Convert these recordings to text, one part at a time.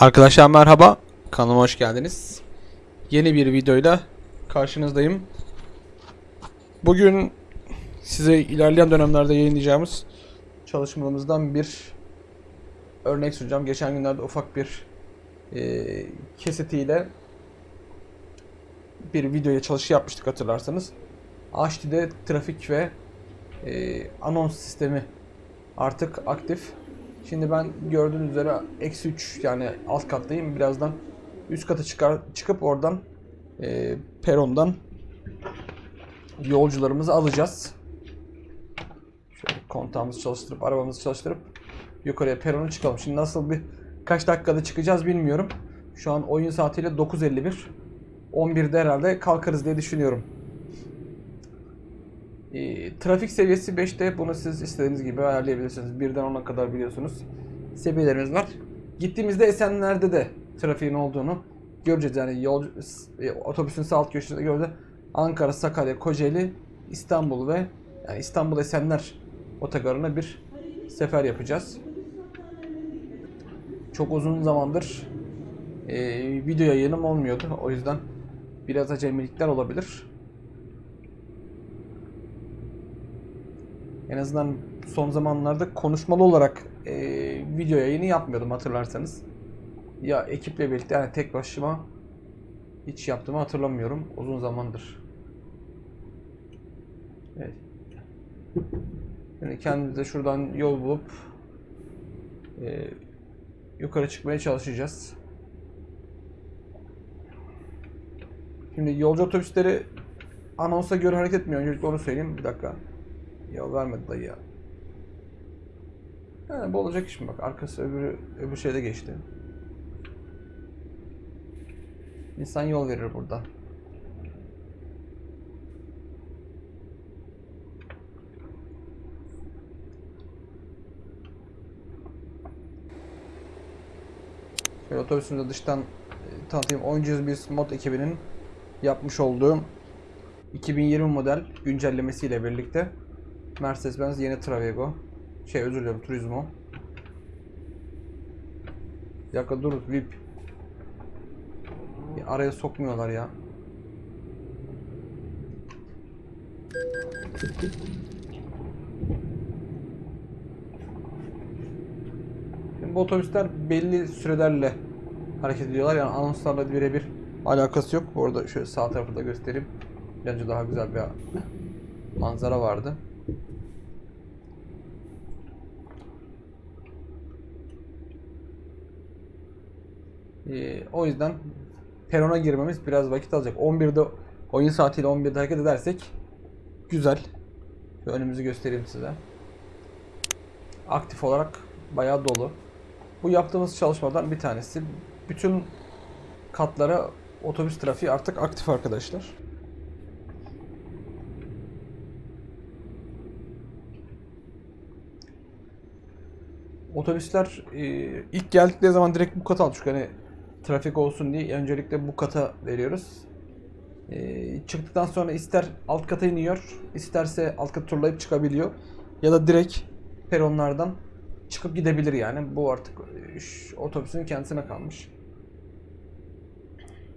Arkadaşlar merhaba. Kanalıma hoş geldiniz. Yeni bir videoyla karşınızdayım. Bugün size ilerleyen dönemlerde yayınlayacağımız çalışmalarımızdan bir örnek sunacağım. Geçen günlerde ufak bir e, kesitiyle bir videoya çalışı yapmıştık hatırlarsanız. HD'de trafik ve e, anons sistemi artık aktif. Şimdi ben gördüğünüz üzere eksi 3 yani alt kattayım. Birazdan üst kata çıkar, çıkıp oradan e, perondan yolcularımızı alacağız. Şöyle kontağımızı çalıştırıp arabamızı çalıştırıp yukarıya perona çıkalım. Şimdi nasıl bir kaç dakikada çıkacağız bilmiyorum. Şu an oyun saatiyle 9.51. 11'de herhalde kalkarız diye düşünüyorum. E, trafik seviyesi 5'te bunu siz istediğiniz gibi ayarlayabilirsiniz. Birden 10'a kadar biliyorsunuz. Seviyelerimiz var. Gittiğimizde Esenler'de de trafiğin olduğunu göreceğiz. Yani yol, e, otobüsün sağ alt köşesinde göreceğiz. Ankara, Sakarya, Kocaeli, İstanbul ve yani İstanbul Esenler otogarına bir sefer yapacağız. Çok uzun zamandır e, video yayınım olmuyordu. O yüzden biraz acemilikler olabilir. En azından son zamanlarda konuşmalı olarak e, video yayını yapmıyordum hatırlarsanız. Ya ekiple birlikte yani tek başıma hiç yaptığımı hatırlamıyorum uzun zamandır. Evet. Yani kendimize şuradan yol bulup e, yukarı çıkmaya çalışacağız. Şimdi yolcu otobüsleri anonsa göre hareket etmiyor. Öncelikle onu söyleyeyim. Bir dakika. Ya vermedi dayı ya. Yani bu olacak iş mi bak arkası öbürü öbür şeyde geçti. İnsan yol verir burada. Şöyle otobüsümüzü dıştan e, tanıtayım. Oyuncuyuz biz mod ekibinin yapmış olduğu 2020 model güncellemesiyle birlikte Mercedes-Benz yeni Travego. Şey özür dilerim Turismo. Dakika dur VIP. Bir araya sokmuyorlar ya. Şimdi bu otobüsler belli sürelerle hareket ediyorlar. Yani anonslarla birebir alakası yok. Bu arada şöyle sağ tarafı da göstereyim. Bence daha güzel bir manzara vardı. Ee, o yüzden perona girmemiz biraz vakit alacak. 11'de oyun saatiyle 11'de hareket edersek güzel. Şöyle önümüzü göstereyim size. Aktif olarak bayağı dolu. Bu yaptığımız çalışmadan bir tanesi. Bütün katlara otobüs trafiği artık aktif arkadaşlar. Otobüsler e, ilk geldikleri zaman direkt bu kata aldık. Hani trafik olsun diye öncelikle bu kata veriyoruz. E, çıktıktan sonra ister alt kata iniyor, isterse alt katı turlayıp çıkabiliyor. Ya da direkt peronlardan çıkıp gidebilir yani. Bu artık e, otobüsün kendisine kalmış.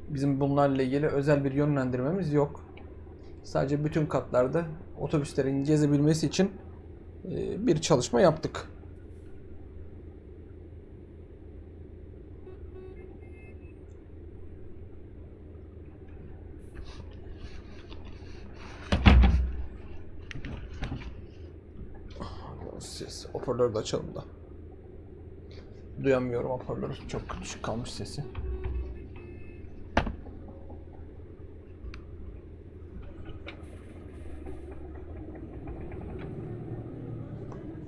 Bizim bunlarla ilgili özel bir yönlendirmemiz yok. Sadece bütün katlarda otobüslerin gezebilmesi için e, bir çalışma yaptık. Ses hoparlörü de açalım da. Duyamıyorum hoparlörü. Çok düşük kalmış sesi.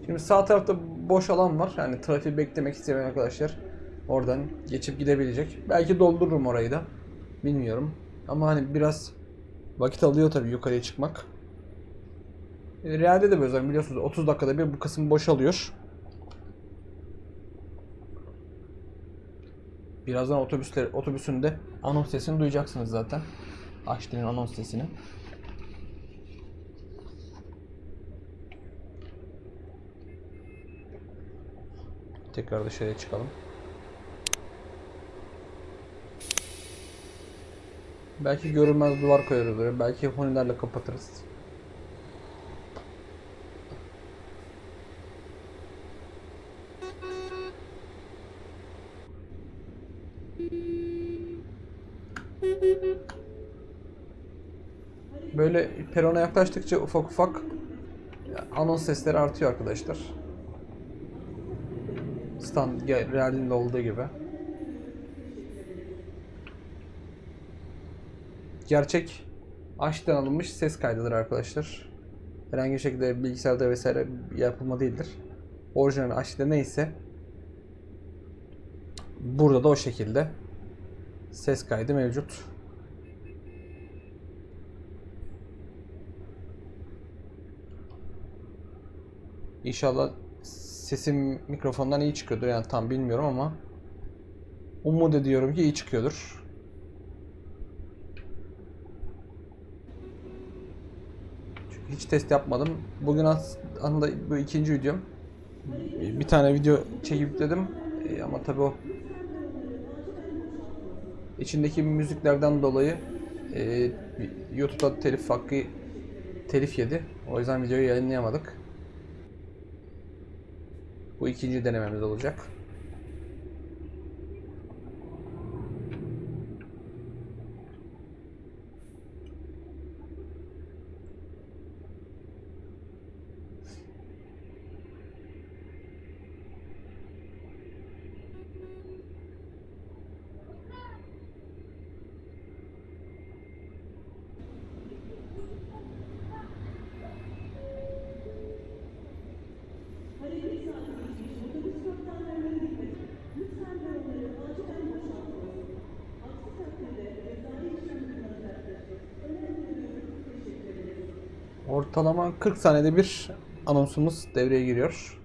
Şimdi sağ tarafta boş alan var. Yani trafiği beklemek isteyen arkadaşlar oradan geçip gidebilecek. Belki doldururum orayı da. Bilmiyorum. Ama hani biraz vakit alıyor tabii yukarıya çıkmak. Real'de de böyle biliyorsunuz 30 dakikada bir bu kısım boşalıyor. Birazdan otobüsler otobüsün de anons sesini duyacaksınız zaten. Açtığın anons sesini. Tekrar dışarıya çıkalım. Belki görünmez duvar koyarız. Belki honilerle kapatırız. Böyle perona yaklaştıkça ufak ufak anons sesleri artıyor arkadaşlar. Stand geldiğinde olduğu gibi. Gerçek açtan alınmış ses kaydıdır arkadaşlar. Herhangi bir şekilde bilgisayarda vesaire yapılma değildir. Orijinal açta neyse burada da o şekilde ses kaydı mevcut. İnşallah sesim mikrofondan iyi çıkıyordur. Yani tam bilmiyorum ama umut ediyorum ki iyi çıkıyordur. Çünkü hiç test yapmadım. Bugün aslında bu ikinci videom. Bir tane video çekip yükledim. Ee, ama tabii o içindeki müziklerden dolayı e, YouTube'da telif hakkı telif yedi. O yüzden videoyu yayınlayamadık. Bu ikinci denememiz olacak. 40 saniyede bir anonsumuz devreye giriyor.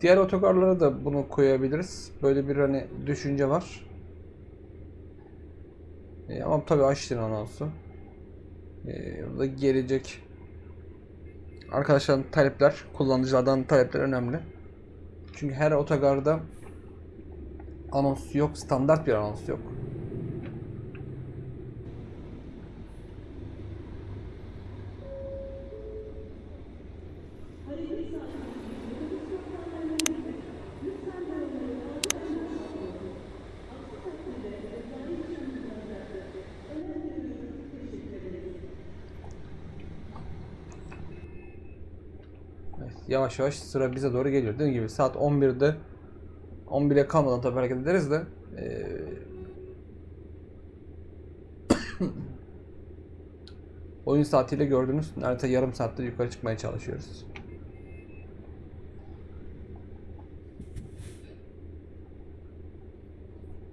Diğer otogarlara da bunu koyabiliriz. Böyle bir hani düşünce var. E, ama tabii açtın anonsu. E, burada gelecek arkadaşların talepler, kullanıcılardan talepler önemli. Çünkü her otogarda anons yok, standart bir anons yok. Yavaş yavaş sıra bize doğru geliyor. Dediğim gibi saat 11'de 11'e kalmadan tabii hareket ederiz de eee, oyun saatiyle gördüğünüz neredeyse yarım saatte yukarı çıkmaya çalışıyoruz.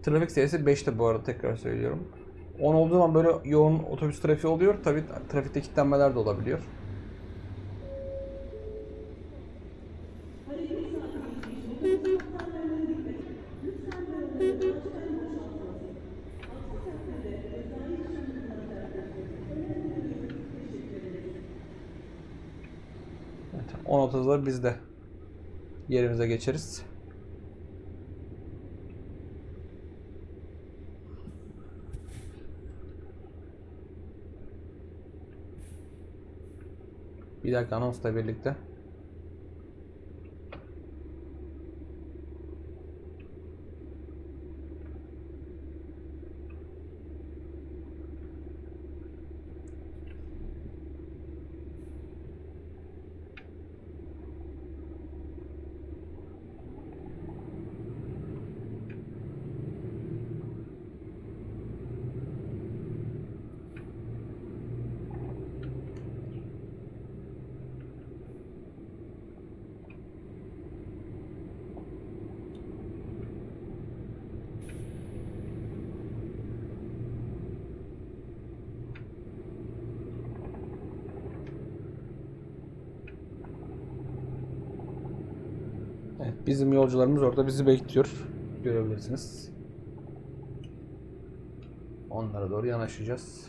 Trafik sayısı 5'te bu arada tekrar söylüyorum. 10 olduğu zaman böyle yoğun otobüs trafiği oluyor. Tabii trafikte kilitlenmeler de olabiliyor. Evet, 10.30'da biz de yerimize geçeriz. Bir dakika anonsla birlikte. Evet, bizim yolcularımız orada bizi bekliyor. Görebilirsiniz. Onlara doğru yanaşacağız.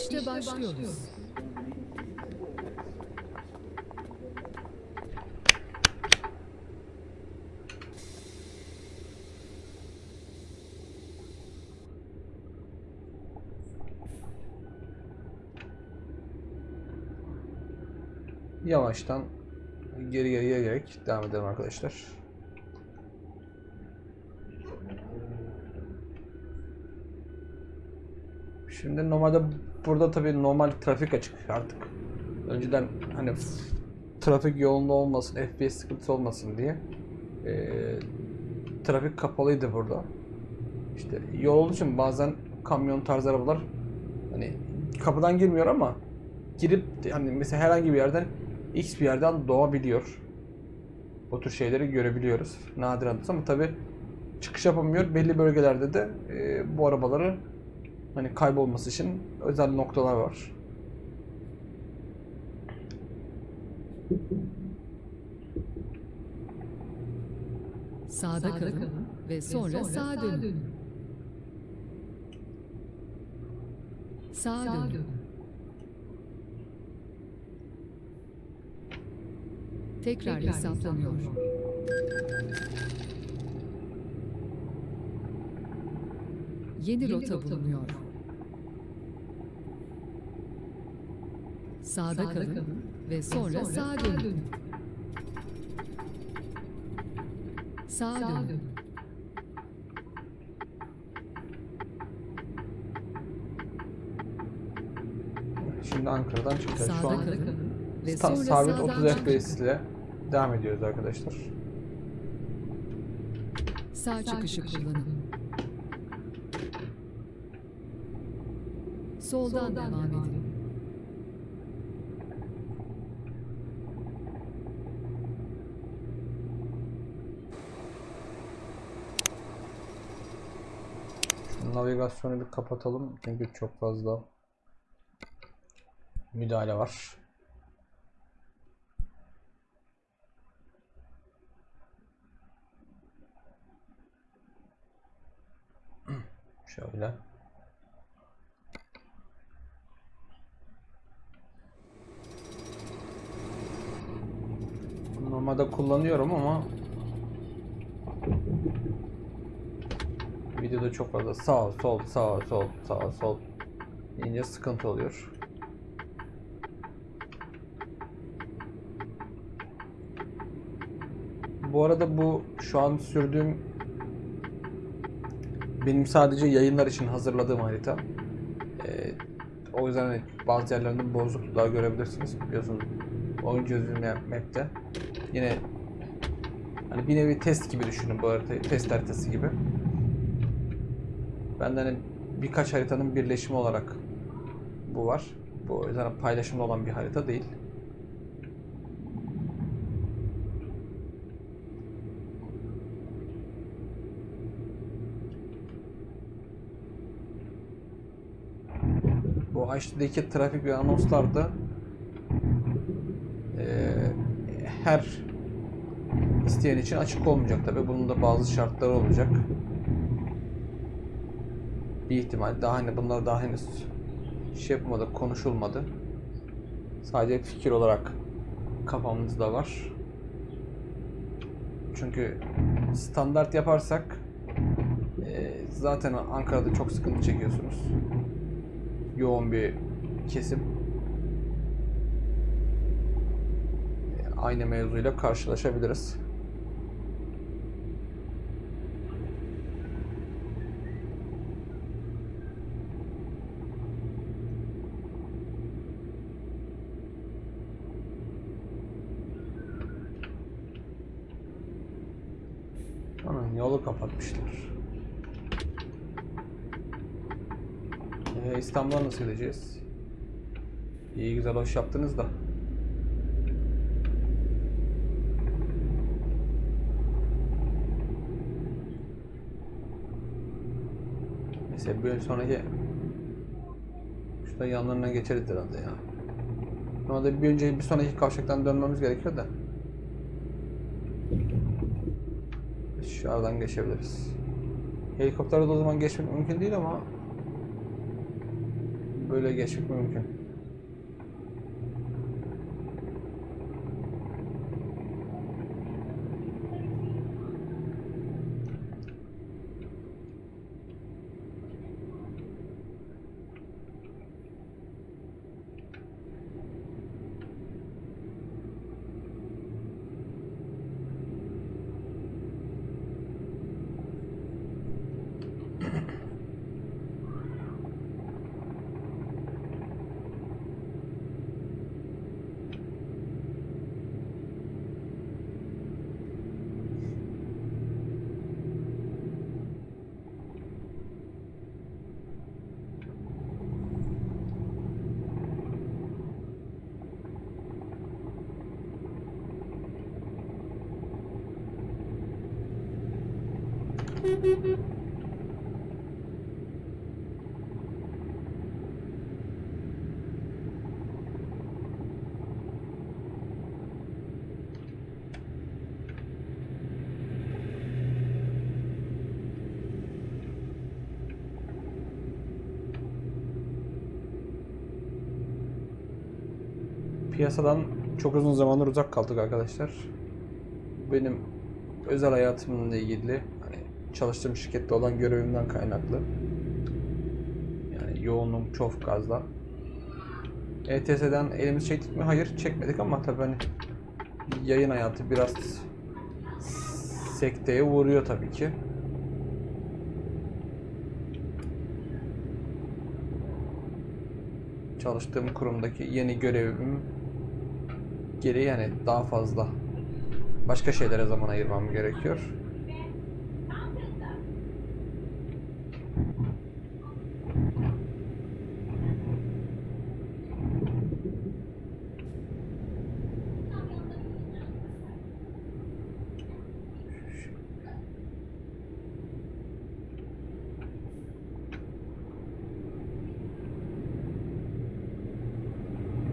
İşte başlıyoruz. Yavaştan geri geriye gelerek devam edelim arkadaşlar. Şimdi normalde burada tabii normal trafik açık artık. Önceden hani trafik yoğunluğu olmasın, FPS sıkıntısı olmasın diye eee, trafik kapalıydı burada. İşte yol olduğu için bazen kamyon tarzı arabalar hani kapıdan girmiyor ama girip hani mesela herhangi bir yerden X bir yerden doğabiliyor. O tür şeyleri görebiliyoruz. Nadiren ama tabi çıkış yapamıyor. Belli bölgelerde de e, bu arabaları hani kaybolması için özel noktalar var. Sağda kalın ve sonra sağa dönün. Sağa dönün. Tekrar hesaplanıyor. Yeni rota bulunuyor. Sağda kalın ve sonra sağa dönün. Sağa dönün. Şimdi Ankara'dan çıkacağız. Şu Sağda an kalın ve sonra sabit sağdan 30 çıkın. FPS ile devam ediyoruz arkadaşlar. Sağ çıkışı kullanın. Soldan devam edin. Şu navigasyonu bir kapatalım çünkü çok fazla müdahale var. Şöyle. Normalde kullanıyorum ama videoda çok fazla sağ sol sağ sol sağ sol deyince sıkıntı oluyor. Bu arada bu şu an sürdüğüm benim sadece yayınlar için hazırladığım harita. Ee, o yüzden hani bazı yerlerinde bozukluklar görebilirsiniz. Biliyorsunuz oyun çözüm map'te. Yine hani bir nevi test gibi düşünün bu haritayı. Test haritası gibi. Benden hani birkaç haritanın birleşimi olarak bu var. Bu o yüzden paylaşımda olan bir harita değil. Bu HD'deki trafik ve anonslarda eee, her isteyen için açık olmayacak tabi. Bunun da bazı şartları olacak. Bir ihtimal. Daha hani bunlar daha henüz şey yapmadı, konuşulmadı. Sadece fikir olarak kafamızda var. Çünkü standart yaparsak eee, zaten Ankara'da çok sıkıntı çekiyorsunuz yoğun bir kesim. Aynı mevzuyla karşılaşabiliriz. Yolu kapatmışlar. Ee, İstanbul'a nasıl gideceğiz? İyi güzel hoş yaptınız da. Neyse bir sonraki şurada yanlarına geçeriz herhalde ya. Normalde bir önce bir sonraki kavşaktan dönmemiz gerekiyor da. Şu aradan geçebiliriz. Helikopterle de o zaman geçmek mümkün değil ama böyle geçmek mümkün. Piyasadan çok uzun zamandır uzak kaldık arkadaşlar. Benim özel hayatımla ilgili hani çalıştığım şirkette olan görevimden kaynaklı. Yani yoğunluğum çok fazla. ETS'den elimizi çektik mi? Hayır çekmedik ama tabii hani yayın hayatı biraz sekteye uğruyor tabii ki. Çalıştığım kurumdaki yeni görevim geri yani daha fazla başka şeylere zaman ayırmam gerekiyor.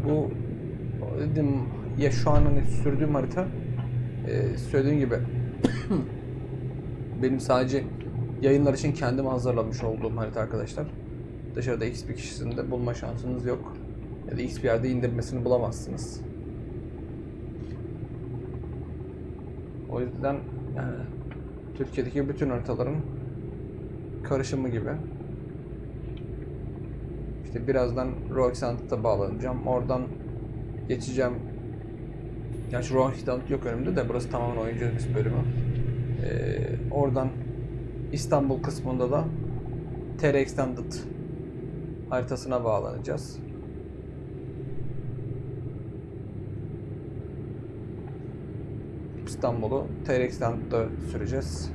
Bu dedim ya şu an hani sürdüğüm harita e, söylediğim gibi benim sadece yayınlar için kendim hazırlamış olduğum harita arkadaşlar. Dışarıda X bir kişisinde bulma şansınız yok. Ya da X bir yerde indirmesini bulamazsınız. O yüzden yani Türkiye'deki bütün haritaların karışımı gibi. İşte birazdan Roxant'a bağlanacağım. Oradan geçeceğim. Gerçi Roxant yok önümde de burası tamamen oyuncu bölümü. Ee, oradan İstanbul kısmında da TR Extended haritasına bağlanacağız. İstanbul'u TR Extended'da süreceğiz.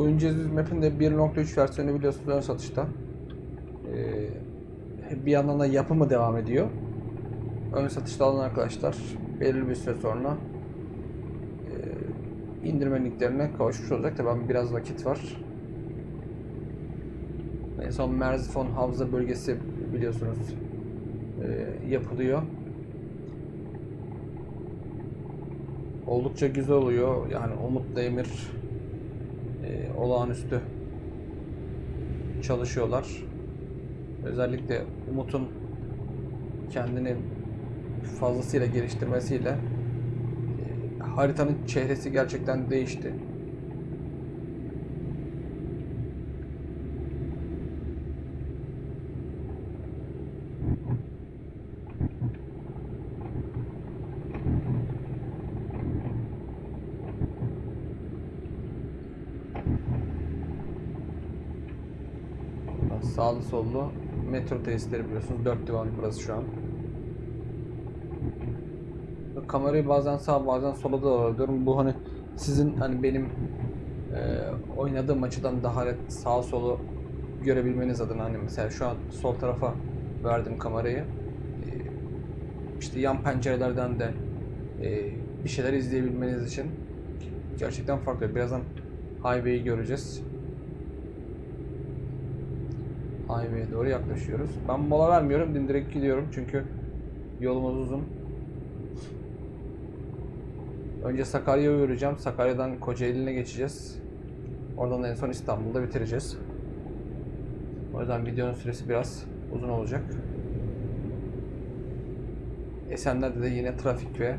Oyuncu Aziz Map'in de 1.3 versiyonu biliyorsunuz ön satışta. Ee, bir yandan da yapımı devam ediyor. Ön satışta alan arkadaşlar belirli bir süre sonra e, indirme linklerine kavuşmuş olacak. Tabi biraz vakit var. En son Merzifon Havza bölgesi biliyorsunuz e, yapılıyor. Oldukça güzel oluyor. Yani Umut Demir e, olağanüstü çalışıyorlar. Özellikle Umut'un kendini fazlasıyla geliştirmesiyle e, haritanın çehresi gerçekten değişti. Sağlı sollu metro tesisleri biliyorsunuz. Dört divan burası şu an. Kamerayı bazen sağa bazen sola da alıyorum. Bu hani sizin hani benim e, oynadığım açıdan daha net sağ solu görebilmeniz adına hani mesela şu an sol tarafa verdim kamerayı. Ee, işte yan pencerelerden de e, bir şeyler izleyebilmeniz için gerçekten farklı. Birazdan highway'i göreceğiz. Highway'e doğru yaklaşıyoruz. Ben mola vermiyorum, dimdirek gidiyorum çünkü yolumuz uzun. Önce Sakarya'ya uğrayacağım. Sakarya'dan Kocaeli'ne geçeceğiz. Oradan en son İstanbul'da bitireceğiz. O yüzden videonun süresi biraz uzun olacak. Esenler'de de yine trafik ve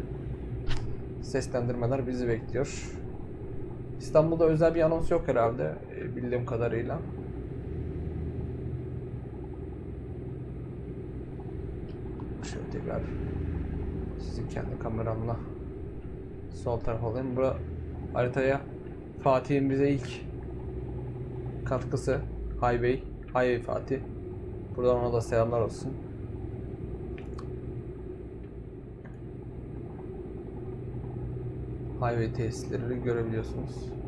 seslendirmeler bizi bekliyor. İstanbul'da özel bir anons yok herhalde e, bildiğim kadarıyla. Şöyle tekrar sizi kendi kameramla sol tarafa alayım. Bura haritaya Fatih'in bize ilk katkısı Highway, Highway Fatih. Buradan ona da selamlar olsun. Highway tesisleri görebiliyorsunuz.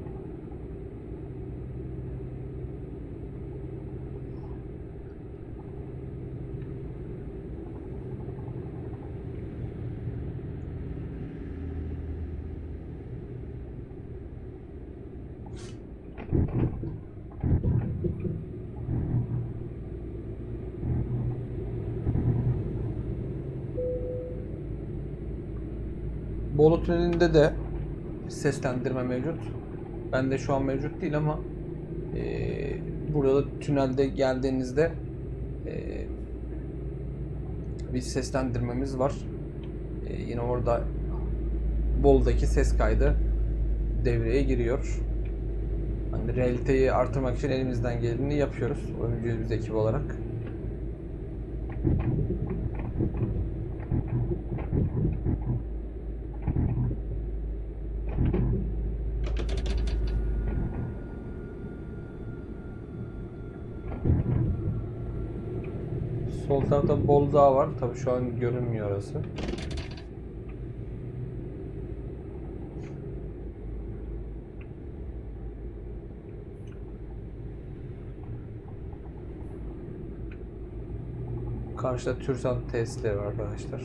Tüneli'nde de seslendirme mevcut. Bende şu an mevcut değil ama eee, burada da tünelde geldiğinizde eee, bir seslendirmemiz var. Eee, yine orada Bolu'daki ses kaydı devreye giriyor. Hani realiteyi artırmak için elimizden geleni yapıyoruz. Oyuncuyuz biz ekip olarak. Sol Dağı var. Tabii şu an görünmüyor orası. Karşıda Türsan tesisleri var arkadaşlar.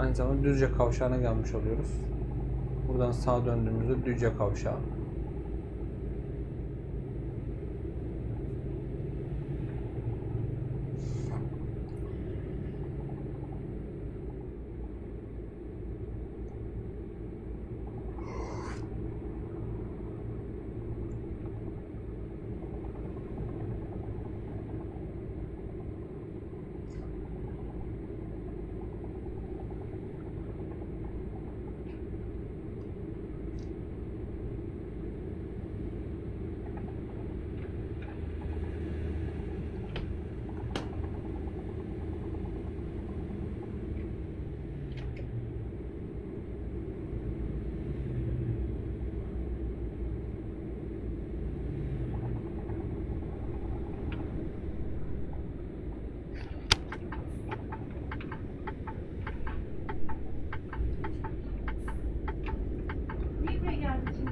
Aynı zamanda Düzce kavşağına gelmiş oluyoruz. Buradan sağa döndüğümüzde Düzce kavşağı. Niye buraya geldin şimdi?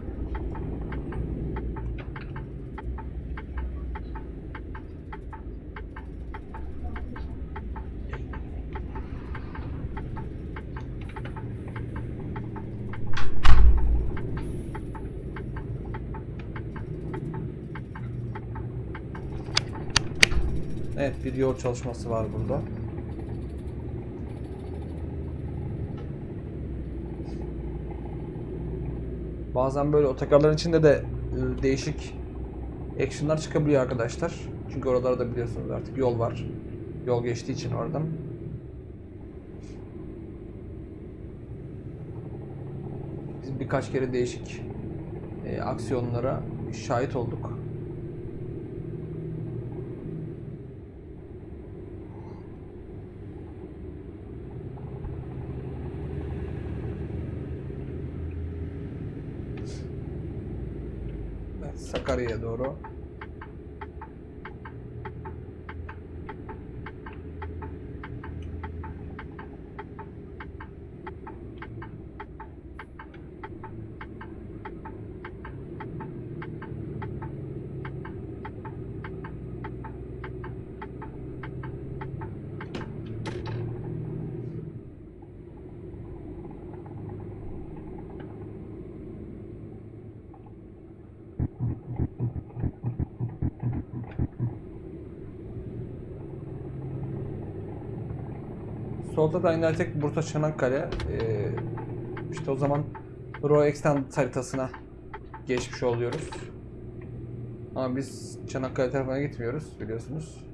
Evet bir yol çalışması var burada. Bazen böyle otogarların içinde de e, değişik actionlar çıkabiliyor arkadaşlar. Çünkü oralarda biliyorsunuz artık yol var. Yol geçtiği için oradan. Biz birkaç kere değişik e, aksiyonlara şahit olduk. Sakarya'ya doğru. Solda da inersek Bursa Çanakkale. Ee, işte o zaman Raw Extend haritasına geçmiş oluyoruz. Ama biz Çanakkale tarafına gitmiyoruz biliyorsunuz.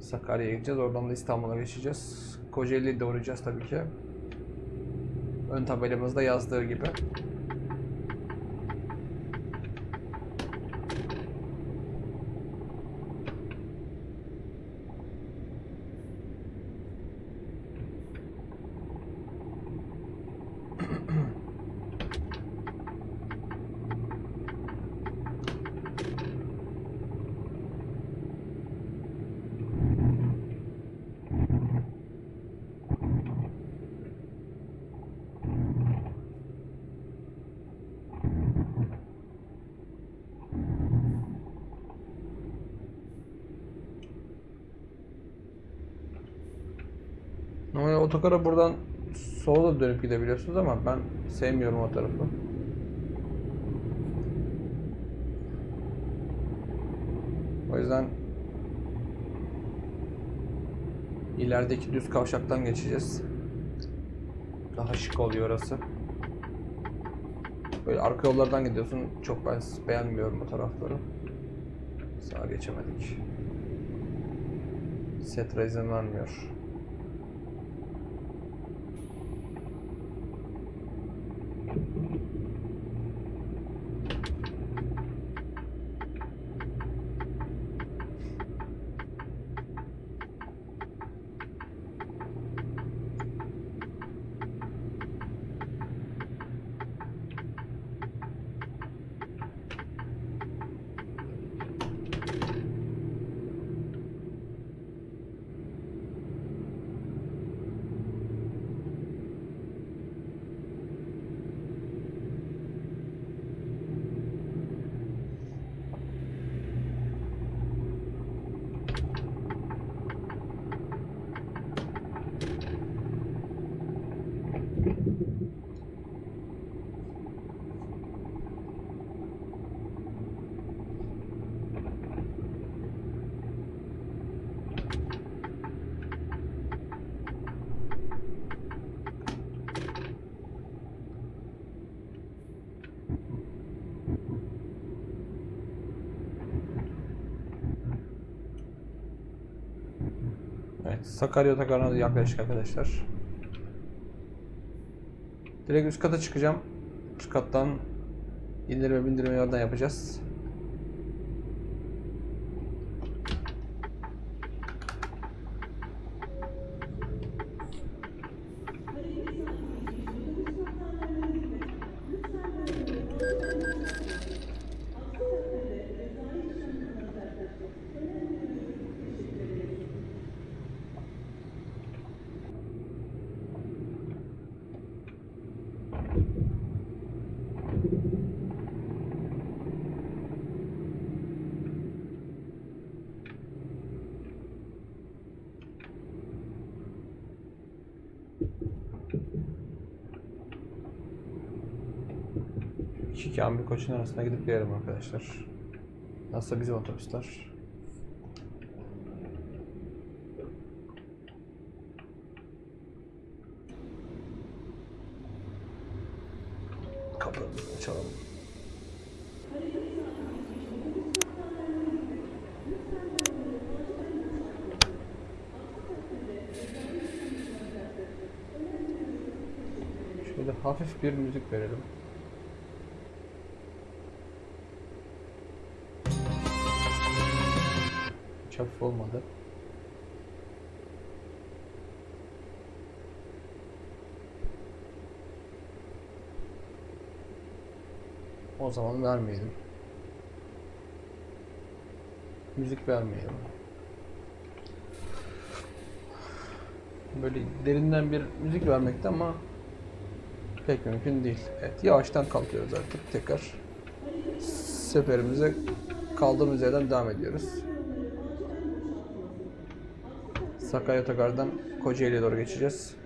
Sakarya'ya gideceğiz. Oradan da İstanbul'a geçeceğiz. Kocaeli'ye de uğrayacağız tabii ki. Ön tabelamızda yazdığı gibi. Otogara buradan sola dönüp gidebiliyorsunuz ama ben sevmiyorum o tarafı. O yüzden ilerideki düz kavşaktan geçeceğiz. Daha şık oluyor orası. Böyle arka yollardan gidiyorsun. Çok ben beğenmiyorum o tarafları. Sağa geçemedik. Setra izin vermiyor. Evet, Sakarya Otogarı'na da yaklaşık arkadaşlar. Direkt üst kata çıkacağım. Üst kattan indirme bindirme yoldan yapacağız. İki kamil koçun arasına gidip gelelim arkadaşlar. Nasıl bizim otobüsler? Kapımızı açalım. Şöyle hafif bir müzik verelim. Olmadı. O zaman vermeyelim. Müzik vermeyelim. Böyle derinden bir müzik vermekte ama pek mümkün değil. Evet yavaştan kalkıyoruz artık tekrar. Seferimize kaldığımız yerden devam ediyoruz. Sakarya Otogar'dan Kocaeli'ye doğru geçeceğiz.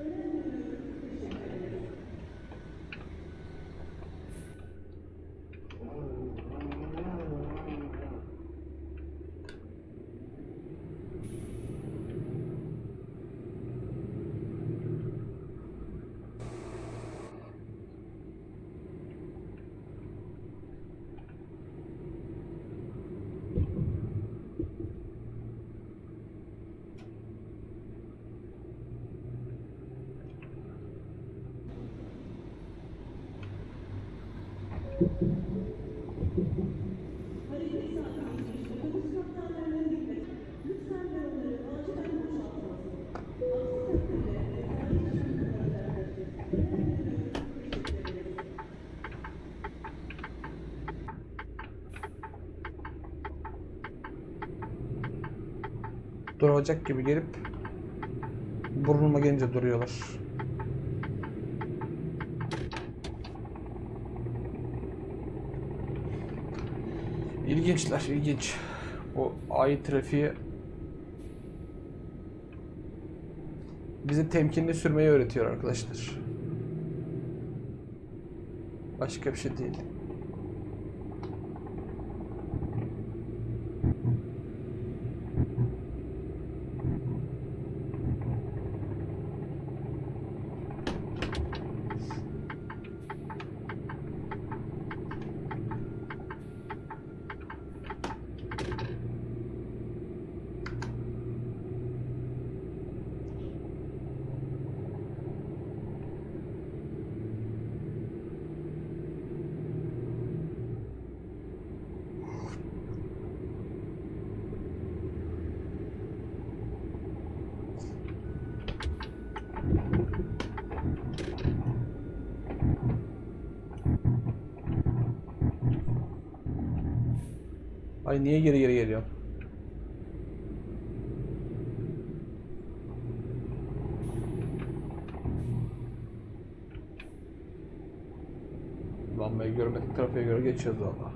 Duracak gibi gelip burnuma gelince duruyorlar. İlginçler, ilginç. Bu ay trafiği bize temkinli sürmeyi öğretiyor arkadaşlar. Başka bir şey değil. Ay niye geri geri geliyor? Lambayı görmedik trafiğe göre geçiyoruz valla.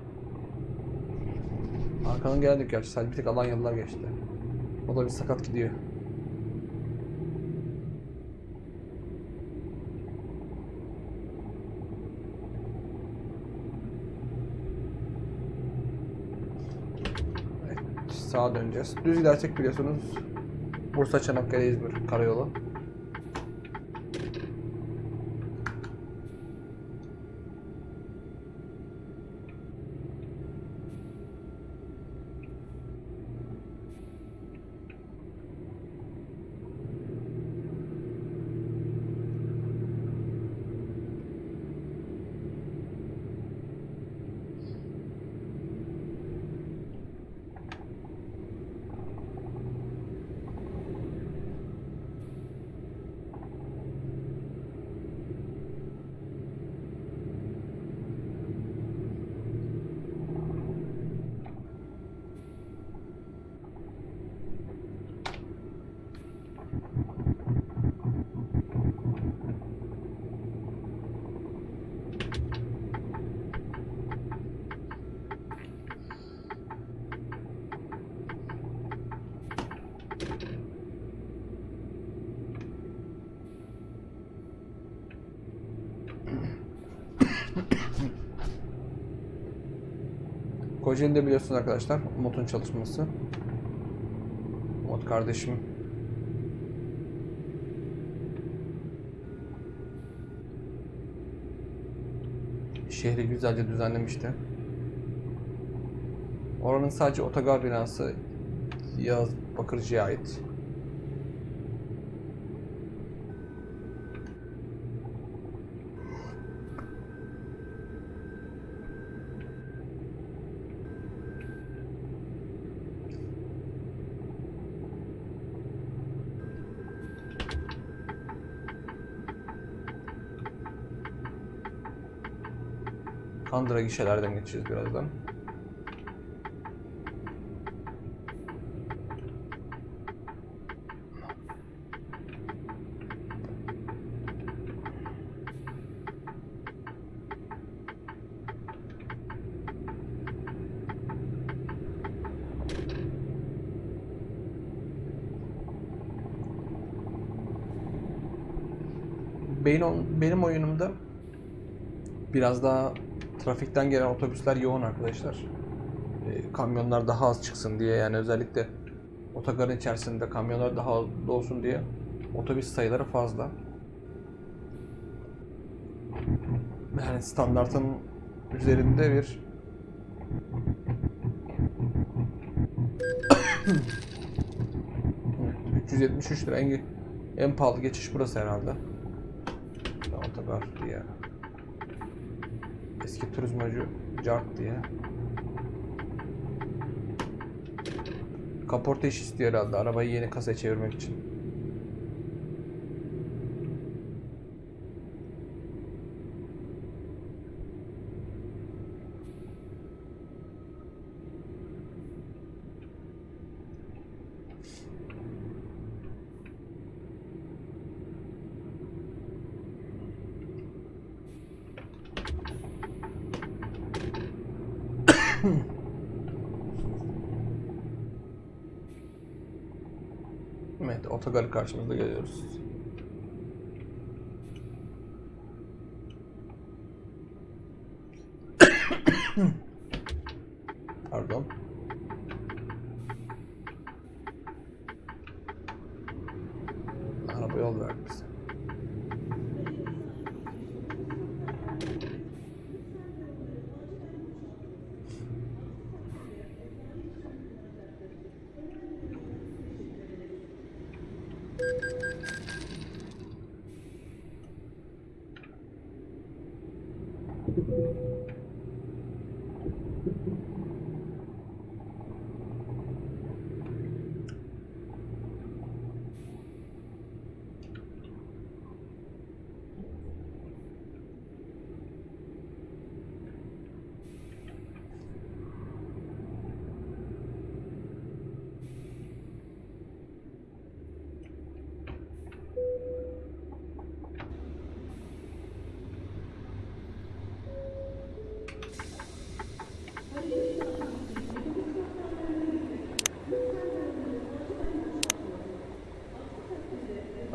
Arkadan geldik gerçi sadece bir tek Alanyalılar geçti. O da bir sakat gidiyor. Evet, sağa döneceğiz. Düz gidersek biliyorsunuz Bursa Çanakkale İzmir karayolu. Kocaeli'de biliyorsunuz arkadaşlar Umut'un çalışması. Umut kardeşim şehri güzelce düzenlemişti. Oranın sadece otogar binası Yağız Bakırcı'ya ait. Mandıra gişelerden geçeceğiz birazdan. benim, benim oyunumda biraz daha trafikten gelen otobüsler yoğun arkadaşlar. E, kamyonlar daha az çıksın diye yani özellikle otogarın içerisinde kamyonlar daha az olsun diye otobüs sayıları fazla. Yani standartın üzerinde bir Evet, 373 lira en, en pahalı geçiş burası herhalde. Otogar diye. Eski turizmacı Cart diye. Kaporta iş istiyor herhalde arabayı yeni kasaya çevirmek için. Evet, otogarı karşımızda görüyoruz. Pardon. Araba yol verdi bize.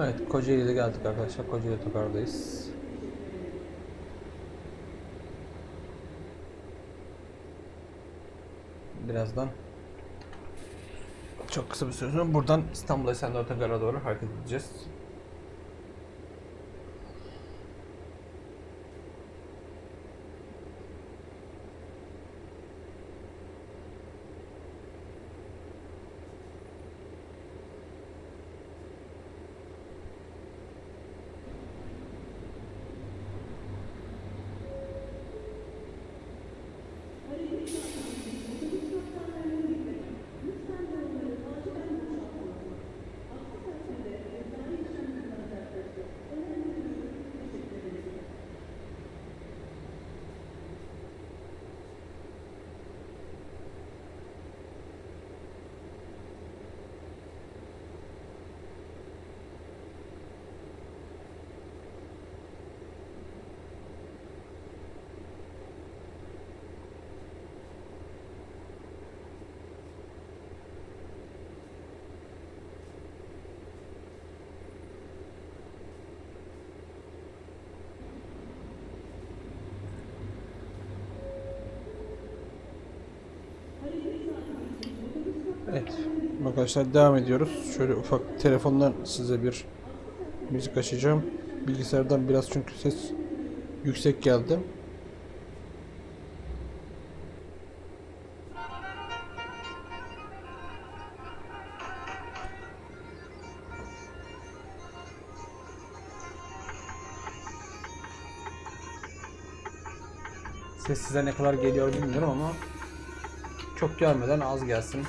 Evet, Kocaeli'de geldik arkadaşlar. Kocaeli otogardayız. Birazdan çok kısa bir süre sonra buradan İstanbul Esenler Otogar'a doğru hareket edeceğiz. Evet. Arkadaşlar devam ediyoruz. Şöyle ufak telefondan size bir müzik açacağım. Bilgisayardan biraz çünkü ses yüksek geldi. Ses size ne kadar geliyor bilmiyorum ama çok gelmeden az gelsin.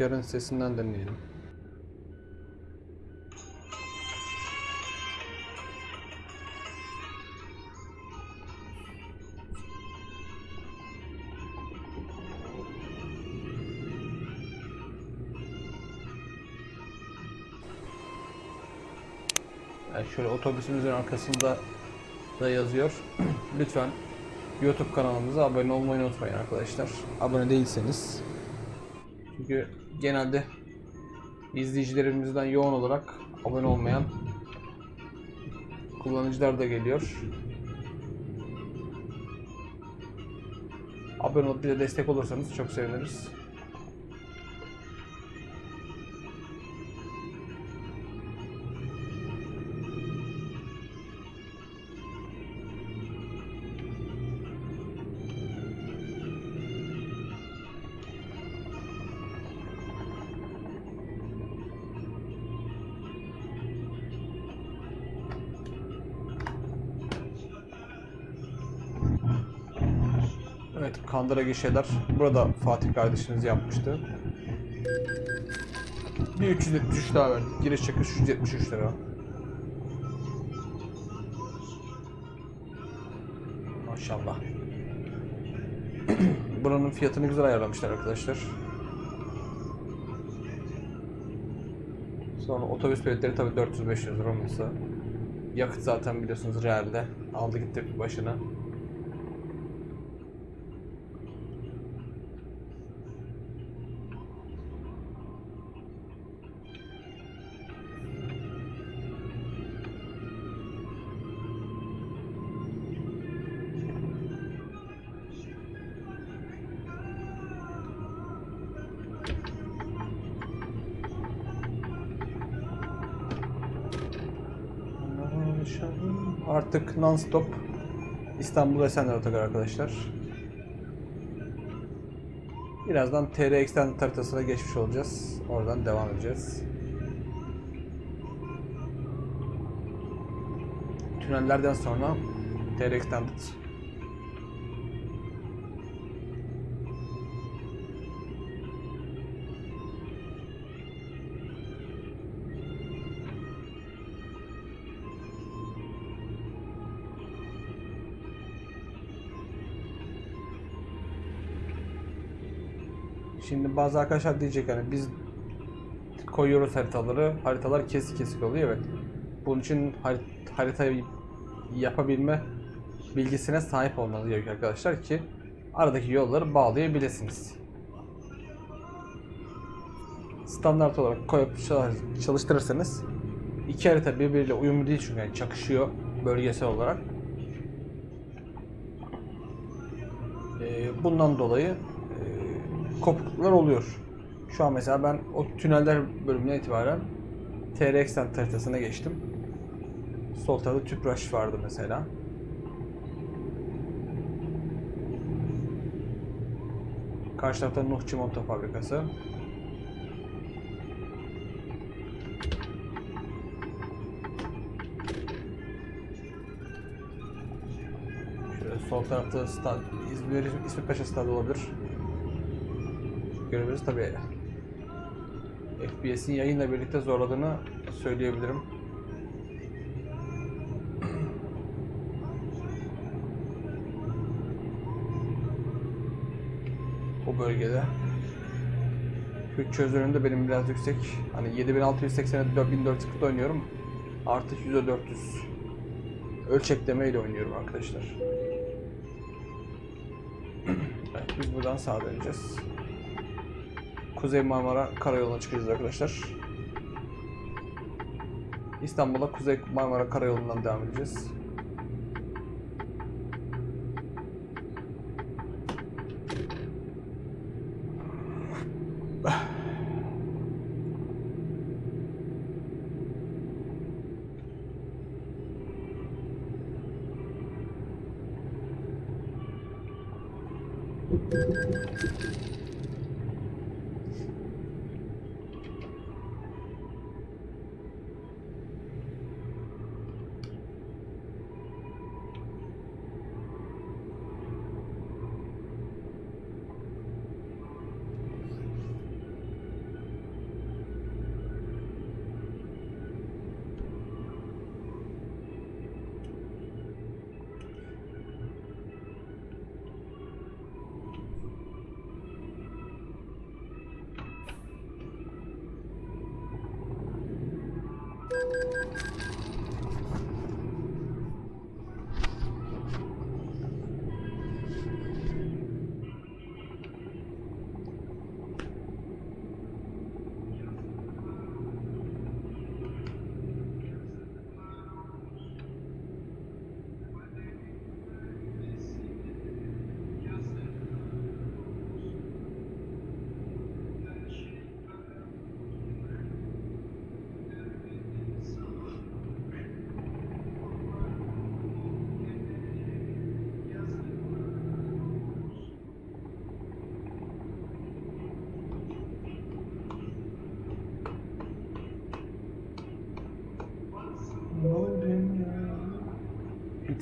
Rüzgarın sesinden dinleyelim. Şöyle otobüsümüzün arkasında da yazıyor. Lütfen YouTube kanalımıza abone olmayı unutmayın arkadaşlar. Abone değilseniz. Çünkü genelde izleyicilerimizden yoğun olarak abone olmayan kullanıcılar da geliyor. Abone olup bize destek olursanız çok seviniriz. Evet, Kandıra gişeler. Burada Fatih kardeşimiz yapmıştı. Bir 373 daha verdik. Giriş çıkış 373 lira. Maşallah. Buranın fiyatını güzel ayarlamışlar arkadaşlar. Sonra otobüs biletleri tabii 400-500 lira olması. Yakıt zaten biliyorsunuz realde. Aldı gitti başına. Artık non-stop İstanbul Esenler Otogar arkadaşlar. Birazdan TR Extended haritasına geçmiş olacağız. Oradan devam edeceğiz. Tünellerden sonra TR Extended. Şimdi bazı arkadaşlar diyecek hani biz koyuyoruz haritaları. Haritalar kesik kesik oluyor evet. Bunun için har- haritayı yapabilme bilgisine sahip olmanız gerekiyor arkadaşlar ki aradaki yolları bağlayabilirsiniz. Standart olarak koyup çalış- çalıştırırsanız iki harita birbiriyle uyumlu değil çünkü yani çakışıyor bölgesel olarak. Ee, bundan dolayı kopukluklar oluyor. Şu an mesela ben o tüneller bölümüne itibaren TRX'ten haritasına geçtim. Sol tarafta Tüpraş vardı mesela. Karşı tarafta Nuh Çimento Fabrikası. Şöyle sol tarafta stad, İzmir, İsmet Paşa Stadı olabilir. Görebiliriz tabi. FPS'in yayınla birlikte zorladığını söyleyebilirim. Bu bölgede. Güç çözünürlüğüm de benim biraz yüksek. Hani 7680'e 4440'da oynuyorum. Artı %400 ölçekleme ile oynuyorum arkadaşlar. Biz buradan sağa döneceğiz. Kuzey Marmara Karayolu'na çıkacağız arkadaşlar. İstanbul'a Kuzey Marmara Karayolu'ndan devam edeceğiz.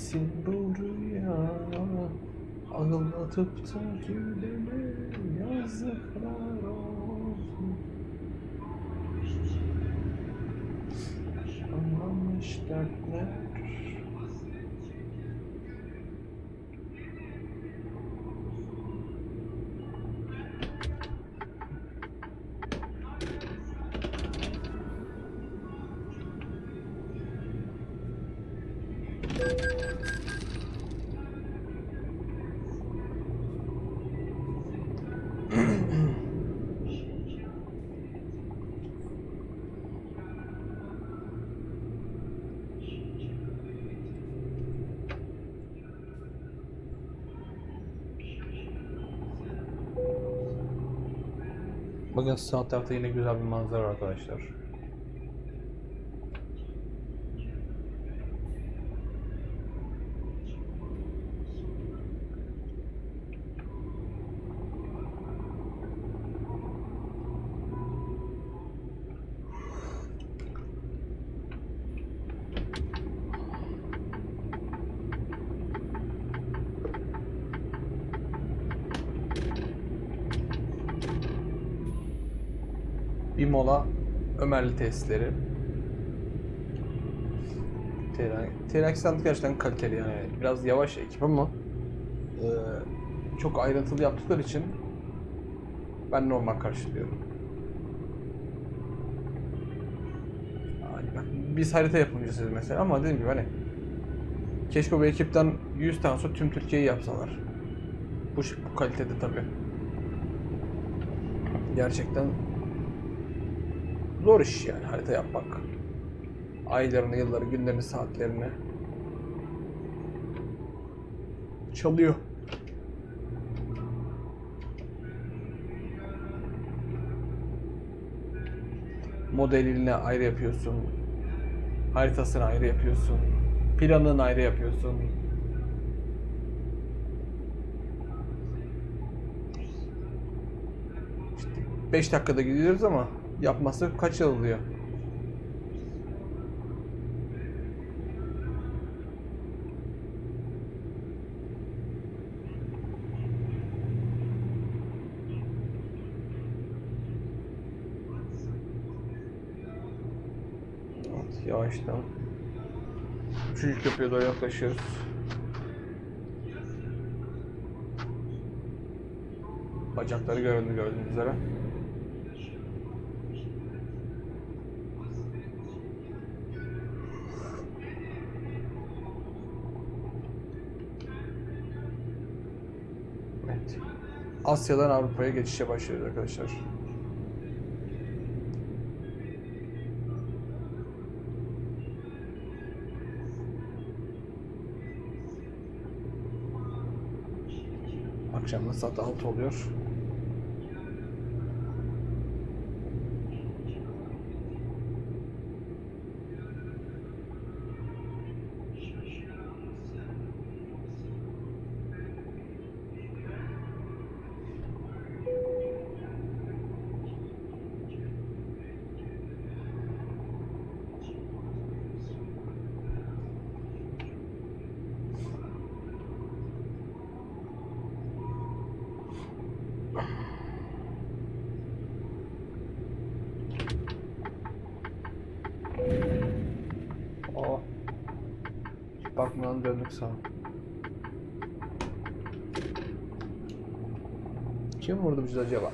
Gitsin buraya Ağlatıp da gülene yazıklar Bakın sağ tarafta yine güzel bir manzara arkadaşlar. Bir mola Ömerli testleri. T-Rex gerçekten kaliteli yani. Biraz yavaş ekip ama e, çok ayrıntılı yaptıkları için ben normal karşılıyorum. Yani bak, biz harita yapımcısıyız mesela ama dediğim gibi hani keşke bu ekipten 100 tane sonra tüm Türkiye'yi yapsalar. Bu, bu kalitede tabii. Gerçekten zor iş yani harita yapmak. Aylarını, yılları, günlerini, saatlerini çalıyor. Modelini ayrı yapıyorsun. Haritasını ayrı yapıyorsun. Planını ayrı yapıyorsun. İşte 5 dakikada gidiyoruz ama yapması kaç yıl alıyor? Evet, yavaştan. Üçüncü köprüye doğru yaklaşıyoruz. Bacakları göründü gördüğünüz üzere. Evet. Asya'dan Avrupa'ya geçişe başlıyoruz arkadaşlar. Akşam da saat 6 oluyor. Bakmadan döndük sağa. Kim vurdu bizi acaba?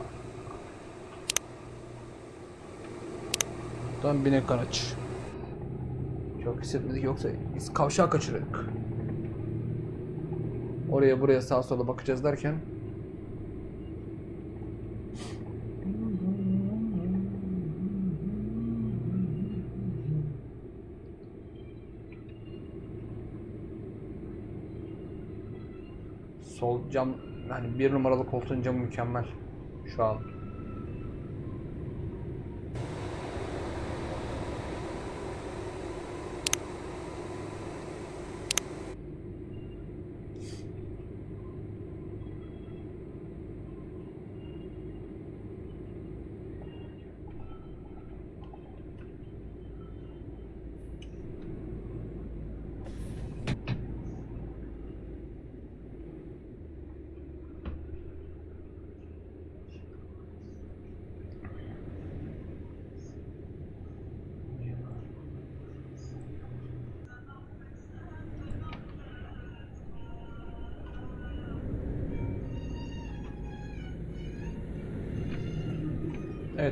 Tam binek araç. Çok hissetmedik yoksa biz kavşağı kaçırıyorduk. Oraya buraya sağa sola bakacağız derken Sol cam yani bir numaralı koltuğun camı mükemmel şu an.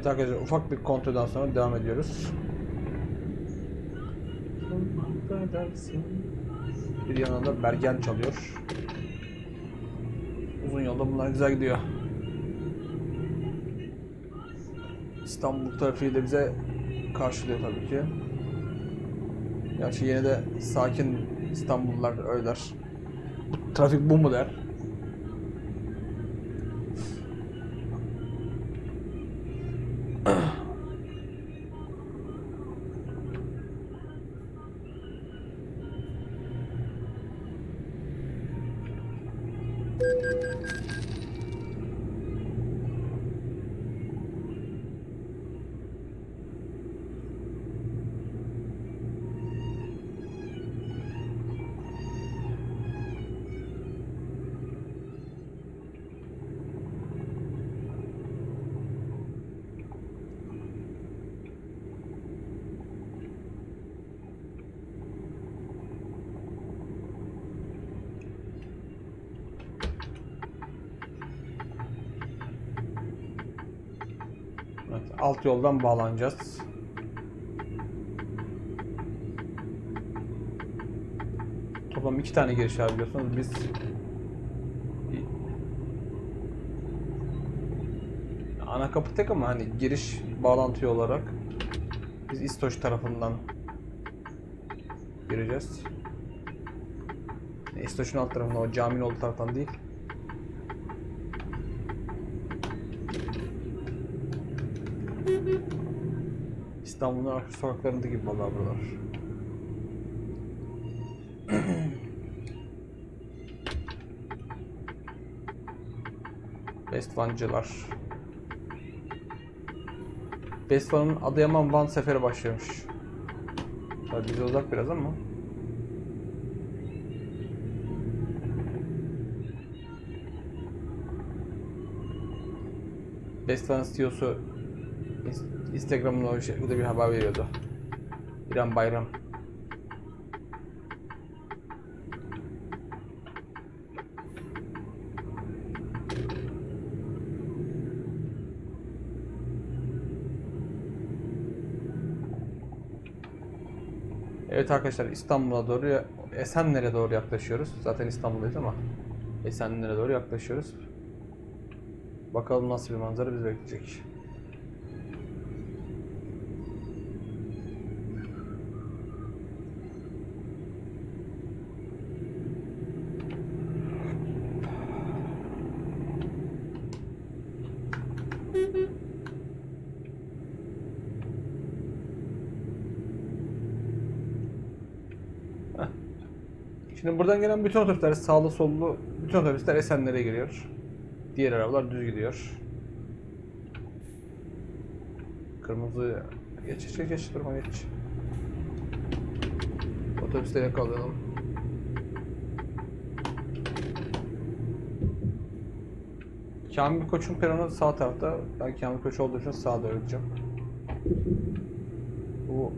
Evet arkadaşlar ufak bir kontrolden sonra devam ediyoruz. Bir yanında Bergen çalıyor. Uzun yolda bunlar güzel gidiyor. İstanbul trafiği de bize karşılıyor tabii ki. Gerçi yine de sakin İstanbullular öyle. Trafik bu mu der. Alt yoldan bağlanacağız. Toplam iki tane giriş var biliyorsunuz. Biz ana kapı tek ama hani giriş bağlantı olarak biz İstoç tarafından gireceğiz. İstoç'un alt tarafından o caminin olduğu taraftan değil. İstanbul'un arka sokaklarında gibi vallahi buralar. Bestvancılar. Bestvan'ın Adıyaman Van seferi başlıyormuş. Tabii bize uzak biraz ama. Bestvan'ın CEO'su Ins- Instagram'da o şekilde bir haber veriyordu. İrem Bayram. Evet arkadaşlar İstanbul'a doğru Esenler'e doğru yaklaşıyoruz. Zaten İstanbul'dayız ama Esenler'e doğru yaklaşıyoruz. Bakalım nasıl bir manzara bizi bekleyecek. Şimdi buradan gelen bütün otobüsler sağlı sollu bütün otobüsler Esenler'e giriyor. Diğer arabalar düz gidiyor. Kırmızı geç geç geç durma geç. Otobüsleri yakalayalım. Kamil Koç'un peronu sağ tarafta. Ben Kamil Koç olduğu için sağda öleceğim. Bu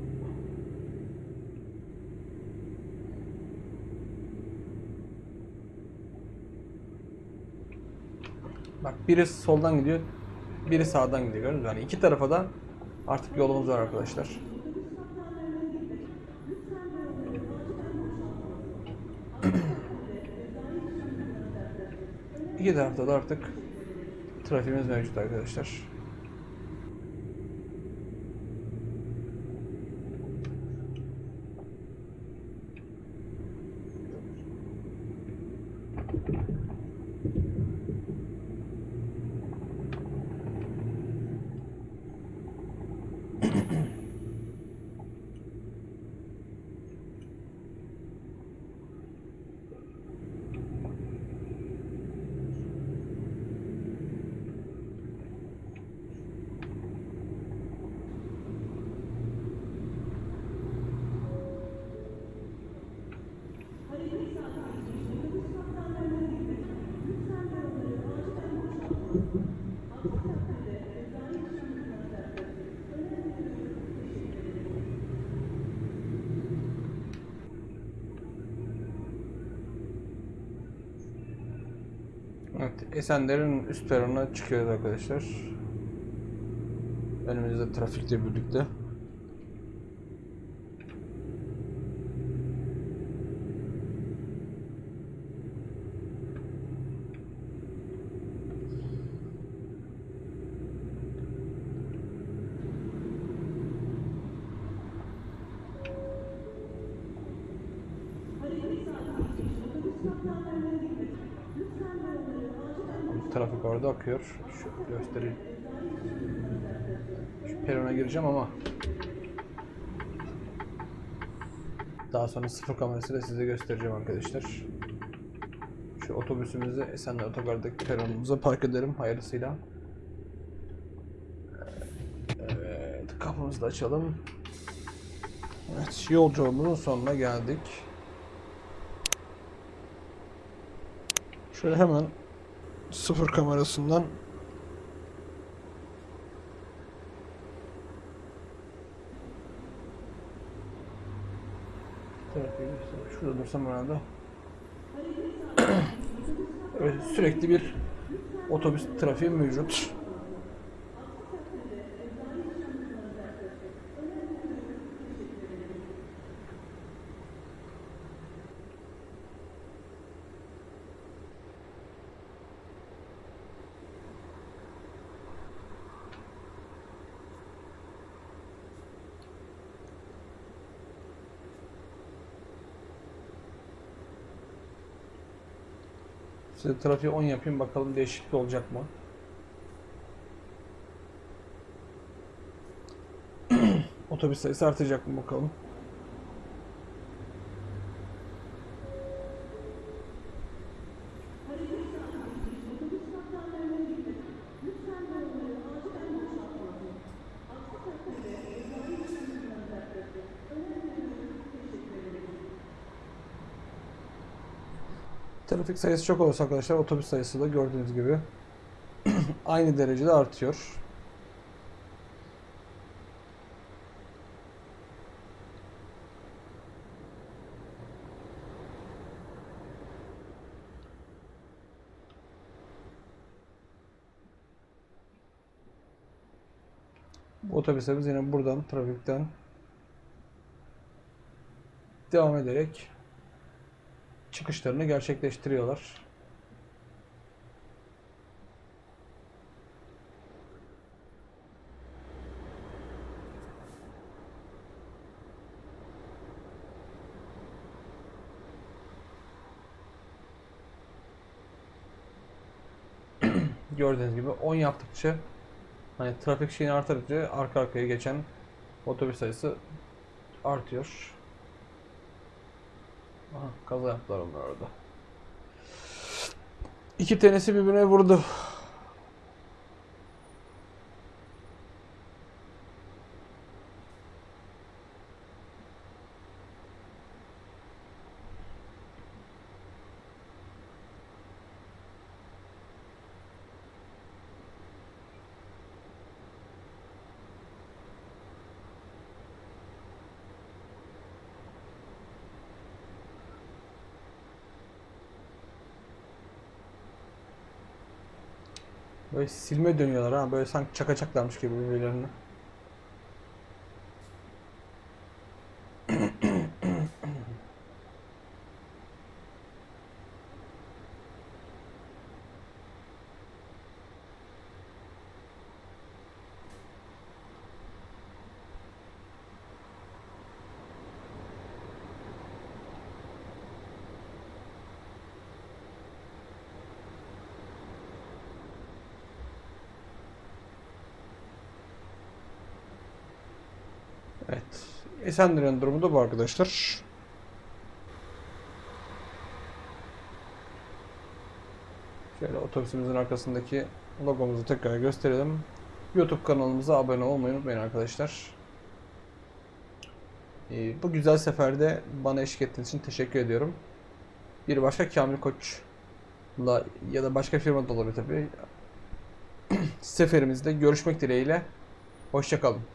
Bak biri soldan gidiyor, biri sağdan gidiyor. Yani iki tarafa da artık yolumuz var arkadaşlar. İki tarafta da artık trafiğimiz mevcut arkadaşlar. Evet, Esenler'in üst peronuna çıkıyoruz arkadaşlar. Önümüzde trafikle birlikte. Trafik orada akıyor. Şu göstereyim. Şu perona gireceğim ama daha sonra sıfır kamerasıyla size göstereceğim arkadaşlar. Şu otobüsümüzü Esenler Otogar'daki peronumuza park edelim hayırlısıyla. Evet, kapımızı da açalım. Evet, yolculuğumuzun sonuna geldik. Şöyle hemen sıfır kamerasından göster- Şurada dursam herhalde. evet, sürekli bir otobüs trafiği mevcut. Size trafiği 10 yapayım bakalım değişiklik olacak mı? Otobüs sayısı artacak mı bakalım. Trafik sayısı çok olursa arkadaşlar otobüs sayısı da gördüğünüz gibi aynı derecede artıyor. Otobüslerimiz yine buradan trafikten devam ederek çıkışlarını gerçekleştiriyorlar. Gördüğünüz gibi 10 yaptıkça hani trafik şeyini arttıkça arka arkaya geçen otobüs sayısı artıyor. Kaza yaptılar onlar orada. İki tanesi birbirine vurdu. silme dönüyorlar ha. Böyle sanki çakacaklarmış gibi birbirlerine. 80 durumu da bu arkadaşlar. Şöyle otobüsümüzün arkasındaki logomuzu tekrar gösterelim. YouTube kanalımıza abone olmayı unutmayın arkadaşlar. Ee, bu güzel seferde bana eşlik ettiğiniz için teşekkür ediyorum. Bir başka Kamil Koç'la ya da başka firma da olabilir tabii. Seferimizde görüşmek dileğiyle. Hoşçakalın.